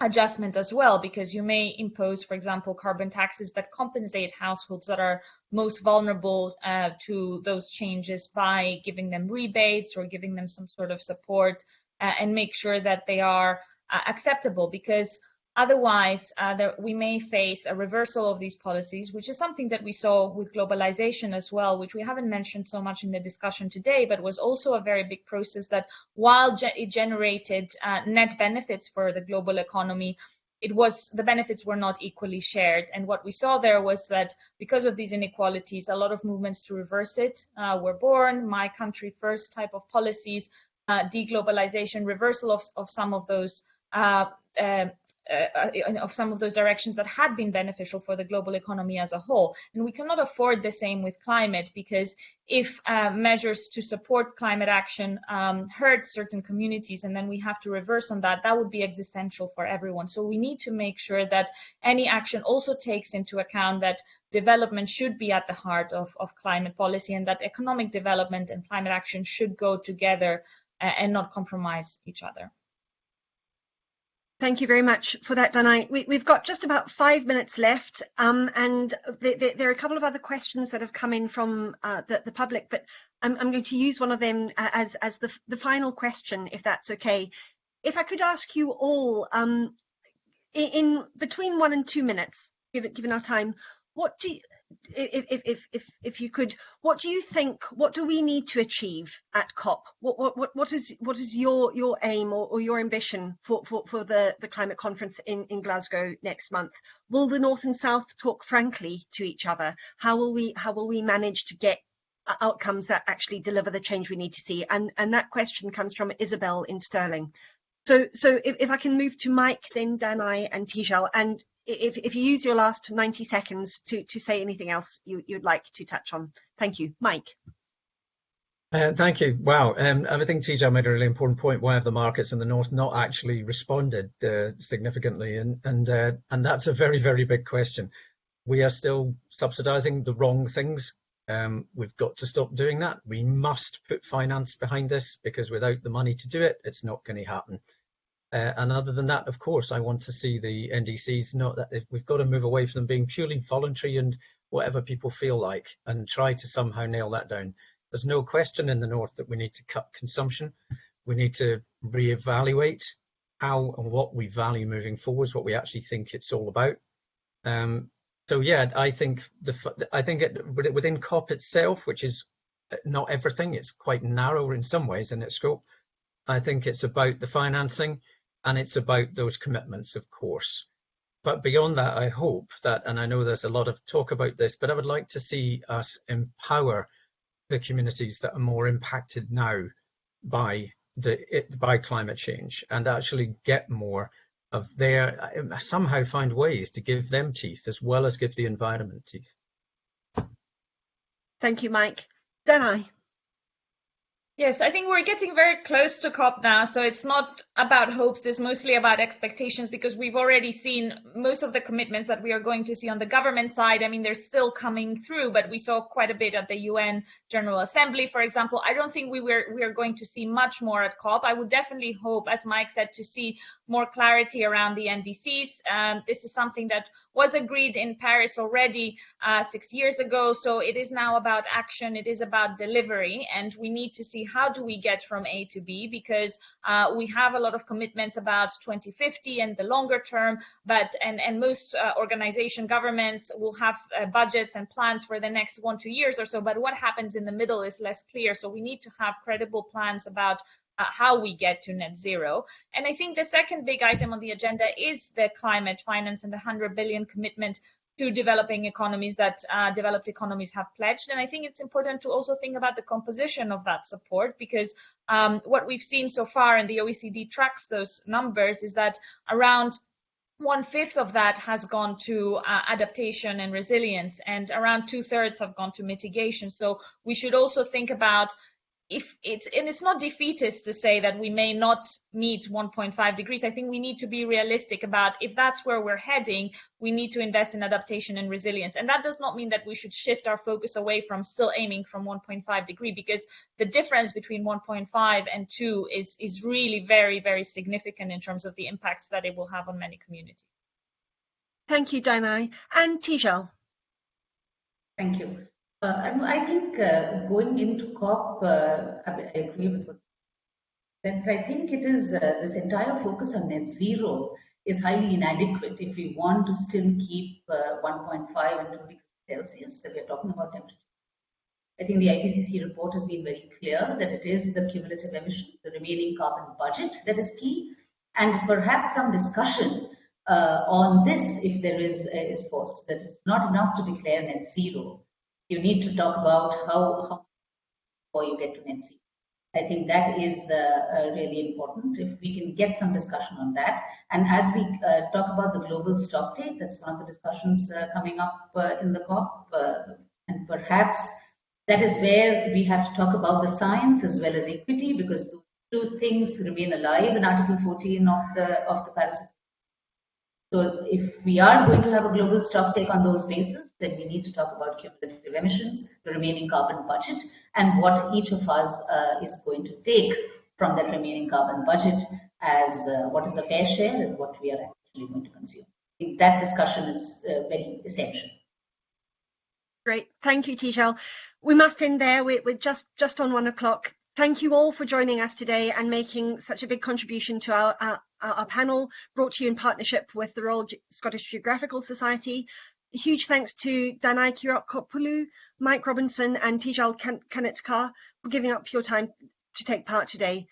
adjustment as well, because you may impose, for example, carbon taxes, but compensate households that are most vulnerable uh, to those changes by giving them rebates or giving them some sort of support uh, and make sure that they are uh, acceptable. Because Otherwise, uh, there, we may face a reversal of these policies, which is something that we saw with globalization as well, which we haven't mentioned so much in the discussion today, but was also a very big process that while ge it generated uh, net benefits for the global economy, it was the benefits were not equally shared. And what we saw there was that because of these inequalities, a lot of movements to reverse it uh, were born. My country first type of policies, uh, deglobalization, reversal of, of some of those uh, uh of some of those directions that had been beneficial for the global economy as a whole. And we cannot afford the same with climate because if uh, measures to support climate action um, hurt certain communities and then we have to reverse on that, that would be existential for everyone. So we need to make sure that any action also takes into account that development should be at the heart of, of climate policy and that economic development and climate action should go together uh, and not compromise each other. Thank you very much for that, Danai. We, have got just about five minutes left, um, and there are a couple of other questions that have come in from uh, the, the, public, but I'm, I'm, going to use one of them as, as the, the, final question, if that's okay. If I could ask you all, um, in, in, between one and two minutes, given, given our time, what do you, if, if, if, if you could, what do you think, what do we need to achieve at COP? What, what, what, is, what is your, your aim or, or your ambition for, for, for the, the climate conference in, in Glasgow next month? Will the North and South talk frankly to each other? How will we, how will we manage to get outcomes that actually deliver the change we need to see? And, and that question comes from Isabel in Stirling. So, so if, if I can move to Mike, then Danai and Tejal, and if, if you use your last 90 seconds to, to say anything else you, you'd like to touch on. Thank you. Mike. Uh, thank you. Wow. Um, I think Tejal made a really important point. Why have the markets in the north not actually responded uh, significantly? And and uh, and that's a very very big question. We are still subsidising the wrong things. Um, we've got to stop doing that. We must put finance behind this because without the money to do it, it's not going to happen. Uh, and other than that, of course, I want to see the NDCs not that if we've got to move away from them being purely voluntary and whatever people feel like and try to somehow nail that down. There's no question in the North that we need to cut consumption. We need to reevaluate how and what we value moving forwards, what we actually think it's all about. Um, so yeah, I think the I think it, within COP itself, which is not everything, it's quite narrow in some ways in its scope. I think it's about the financing and it's about those commitments, of course. But beyond that, I hope that, and I know there's a lot of talk about this, but I would like to see us empower the communities that are more impacted now by the it, by climate change and actually get more of their somehow find ways to give them teeth as well as give the environment teeth. Thank you, Mike. Danai. Yes, I think we're getting very close to COP now. So it's not about hopes, it's mostly about expectations because we've already seen most of the commitments that we are going to see on the government side. I mean, they're still coming through, but we saw quite a bit at the UN General Assembly, for example. I don't think we were we are going to see much more at COP. I would definitely hope, as Mike said, to see more clarity around the NDCs. Um, this is something that was agreed in Paris already uh, six years ago. So it is now about action. It is about delivery, and we need to see how do we get from A to B because uh, we have a lot of commitments about 2050 and the longer term, but and, and most uh, organization governments will have uh, budgets and plans for the next one, two years or so, but what happens in the middle is less clear. So we need to have credible plans about uh, how we get to net zero. And I think the second big item on the agenda is the climate finance and the 100 billion commitment to developing economies that uh, developed economies have pledged. And I think it's important to also think about the composition of that support because um, what we've seen so far, and the OECD tracks those numbers, is that around one fifth of that has gone to uh, adaptation and resilience, and around two thirds have gone to mitigation. So we should also think about if it's and it's not defeatist to say that we may not meet 1.5 degrees. I think we need to be realistic about if that's where we're heading we need to invest in adaptation and resilience. And that does not mean that we should shift our focus away from still aiming from 1.5 degree because the difference between 1.5 and 2 is is really very very significant in terms of the impacts that it will have on many communities. Thank you Danai and Tejal thank you uh, I think uh, going into COP, uh, I agree with what. I think it is this entire focus on net zero is highly inadequate if we want to still keep uh, 1.5 and 2 degrees Celsius that we're talking about temperature. I think the IPCC report has been very clear that it is the cumulative emissions, the remaining carbon budget that is key, and perhaps some discussion uh, on this if there is uh, is forced. That it's not enough to declare net zero. You need to talk about how, how before you get to net zero. I think that is uh, uh, really important. If we can get some discussion on that, and as we uh, talk about the global stock take, that's one of the discussions uh, coming up uh, in the COP, uh, and perhaps that is where we have to talk about the science as well as equity, because those two things remain alive in Article 14 of the of the Paris so if we are going to have a global stock take on those bases, then we need to talk about cumulative emissions, the remaining carbon budget, and what each of us uh, is going to take from that remaining carbon budget as uh, what is a fair share and what we are actually going to consume. that discussion is uh, very essential. Great, thank you, Tejal. We must end there. We're, we're just just on one o'clock. Thank you all for joining us today and making such a big contribution to our, our, our panel brought to you in partnership with the Royal Scottish Geographical Society. Huge thanks to Danai Kyriakopoulou, Mike Robinson and Tejal Kanitkar for giving up your time to take part today.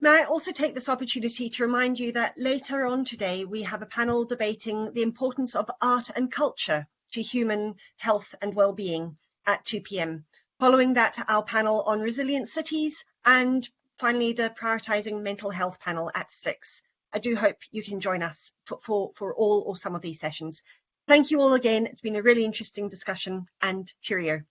May I also take this opportunity to remind you that later on today we have a panel debating the importance of art and culture to human health and well-being at 2 p.m. Following that, our panel on resilient cities and finally the prioritising mental health panel at six. I do hope you can join us for, for, for all or some of these sessions. Thank you all again. It's been a really interesting discussion and cheerio.